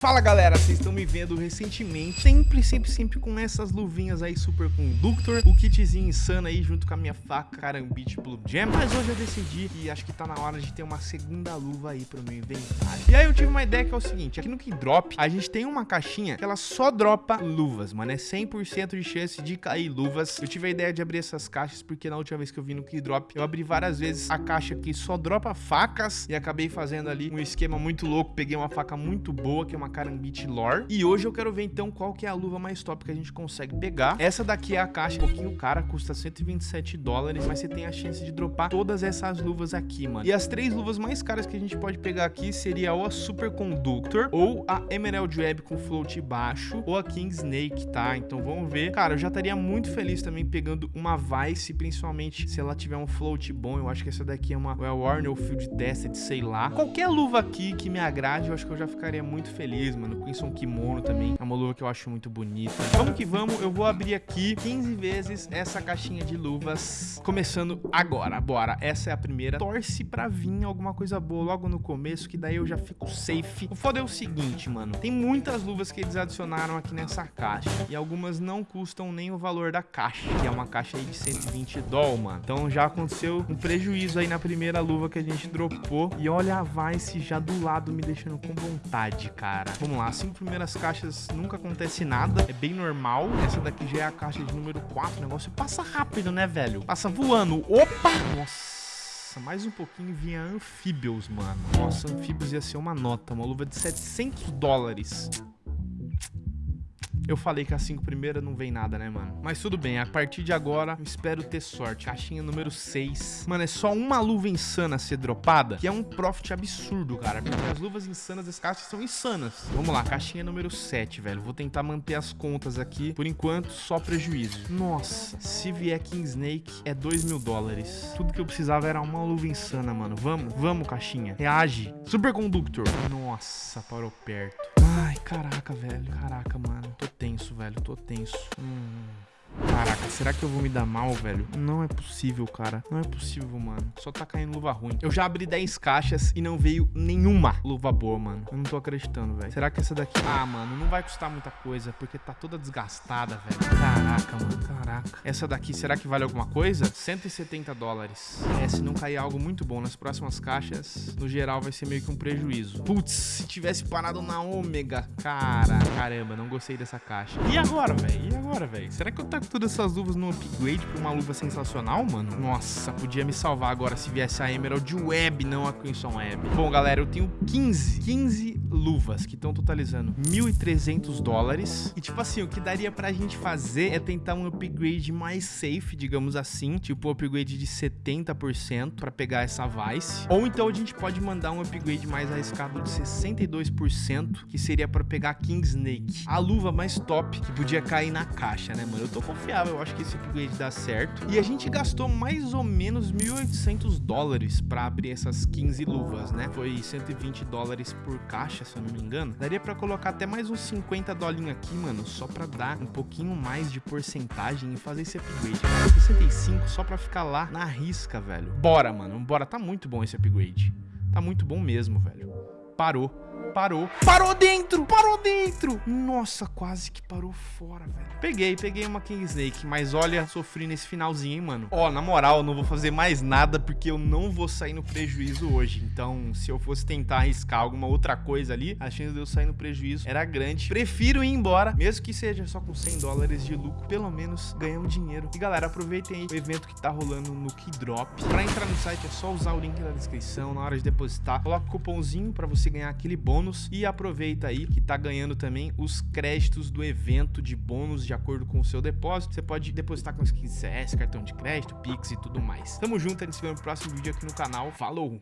Fala galera, vocês estão me vendo recentemente, sempre, sempre, sempre com essas luvinhas aí Super Conductor, o kitzinho insano aí junto com a minha faca Carambit Blue Jam, mas hoje eu decidi que acho que tá na hora de ter uma segunda luva aí pro meu inventário. E aí eu tive uma ideia que é o seguinte, aqui no Keydrop a gente tem uma caixinha que ela só dropa luvas, mano, é 100% de chance de cair luvas. Eu tive a ideia de abrir essas caixas porque na última vez que eu vi no Keydrop eu abri várias vezes a caixa que só dropa facas e acabei fazendo ali um esquema muito louco, peguei uma faca muito boa, que é uma Karambit Lore. E hoje eu quero ver então qual que é a luva mais top que a gente consegue pegar. Essa daqui é a caixa, um pouquinho cara, custa 127 dólares, mas você tem a chance de dropar todas essas luvas aqui, mano. E as três luvas mais caras que a gente pode pegar aqui seria ou a Super Conductor, ou a Emerald Web com float baixo, ou a King Snake, tá? Então vamos ver. Cara, eu já estaria muito feliz também pegando uma Vice, principalmente se ela tiver um float bom. Eu acho que essa daqui é uma é Warner Field Tested, sei lá. Qualquer luva aqui que me agrade, eu acho que eu já ficaria muito feliz feliz, mano. Crimson Kimono também é uma luva que eu acho muito bonita. Vamos que vamos, eu vou abrir aqui 15 vezes essa caixinha de luvas, começando agora. Bora, essa é a primeira. Torce pra vir alguma coisa boa logo no começo, que daí eu já fico safe. O foda é o seguinte, mano. Tem muitas luvas que eles adicionaram aqui nessa caixa. E algumas não custam nem o valor da caixa, que é uma caixa aí de 120 doll, mano. Então já aconteceu um prejuízo aí na primeira luva que a gente dropou. E olha a Vice já do lado me deixando com vontade, cara. Vamos lá, cinco primeiras caixas nunca acontece nada, é bem normal. Essa daqui já é a caixa de número 4, o negócio passa rápido, né, velho? Passa voando. Opa! Nossa, mais um pouquinho vinha anfíbios, mano. Nossa, anfíbios ia ser uma nota, uma luva de 700 dólares. Eu falei que a 5 primeira não vem nada, né, mano? Mas tudo bem, a partir de agora, espero ter sorte. Caixinha número 6. Mano, é só uma luva insana ser dropada, que é um profit absurdo, cara. Porque as luvas insanas das caixas são insanas. Vamos lá, caixinha número 7, velho. Vou tentar manter as contas aqui. Por enquanto, só prejuízo. Nossa, se vier King Snake, é 2 mil dólares. Tudo que eu precisava era uma luva insana, mano. Vamos, vamos, caixinha. Reage. Superconductor. Nossa, parou perto. Ai, caraca, velho. Caraca, mano. Tô tenso, velho. Tô tenso. Hum. Caraca, será que eu vou me dar mal, velho? Não é possível, cara. Não é possível, mano. Só tá caindo luva ruim. Eu já abri 10 caixas e não veio nenhuma luva boa, mano. Eu não tô acreditando, velho. Será que essa daqui... Ah, mano, não vai custar muita coisa, porque tá toda desgastada, velho. Caraca, mano. Caraca. Essa daqui, será que vale alguma coisa? 170 dólares. É, se não cair algo muito bom nas próximas caixas, no geral vai ser meio que um prejuízo. Putz, se tivesse parado na ômega. Cara, caramba, não gostei dessa caixa. E agora, velho? E agora, velho? Será que eu todas essas luvas no upgrade pra uma luva sensacional, mano. Nossa, podia me salvar agora se viesse a Emerald Web, não a Crimson Web. Bom, galera, eu tenho 15, 15 luvas que estão totalizando 1.300 dólares. E, tipo assim, o que daria pra gente fazer é tentar um upgrade mais safe, digamos assim. Tipo, um upgrade de 70% pra pegar essa Vice. Ou então a gente pode mandar um upgrade mais arriscado de 62%, que seria pra pegar King Snake. A luva mais top que podia cair na caixa, né, mano? Eu tô confiável, eu acho que esse upgrade dá certo. E a gente gastou mais ou menos 1.800 dólares pra abrir essas 15 luvas, né? Foi 120 dólares por caixa, se eu não me engano. Daria pra colocar até mais uns 50 dolinhos aqui, mano, só pra dar um pouquinho mais de porcentagem e fazer esse upgrade. 65 só pra ficar lá na risca, velho. Bora, mano, bora. Tá muito bom esse upgrade. Tá muito bom mesmo, velho. Parou. Parou. Parou dentro! Parou dentro! Nossa, quase que parou fora, velho. Peguei, peguei uma King Snake, mas olha, sofri nesse finalzinho, hein, mano. Ó, na moral, eu não vou fazer mais nada porque eu não vou sair no prejuízo hoje. Então, se eu fosse tentar arriscar alguma outra coisa ali, a chance de eu sair no prejuízo era grande. Prefiro ir embora, mesmo que seja só com 100 dólares de lucro, pelo menos ganhamos dinheiro. E galera, aproveitem aí o evento que tá rolando no Keydrop. Pra entrar no site é só usar o link na descrição, na hora de depositar. Coloca o cupomzinho pra você ganhar aquele bônus bônus e aproveita aí que tá ganhando também os créditos do evento de bônus de acordo com o seu depósito. Você pode depositar com skin CS, cartão de crédito, Pix e tudo mais. Tamo junto, a gente se vê no próximo vídeo aqui no canal. Falou!